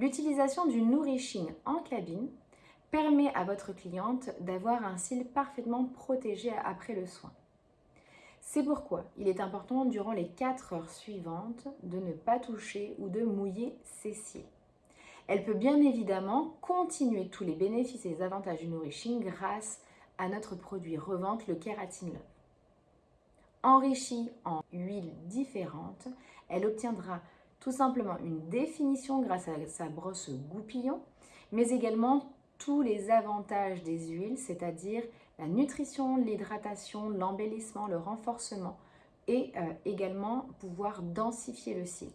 L'utilisation du nourishing en cabine permet à votre cliente d'avoir un cil parfaitement protégé après le soin. C'est pourquoi il est important durant les 4 heures suivantes de ne pas toucher ou de mouiller ses cils. Elle peut bien évidemment continuer tous les bénéfices et avantages du nourishing grâce à notre produit revente, le Keratin Love. Enrichie en huiles différentes, elle obtiendra tout simplement une définition grâce à sa brosse goupillon, mais également tous les avantages des huiles, c'est-à-dire la nutrition, l'hydratation, l'embellissement, le renforcement et euh, également pouvoir densifier le cil.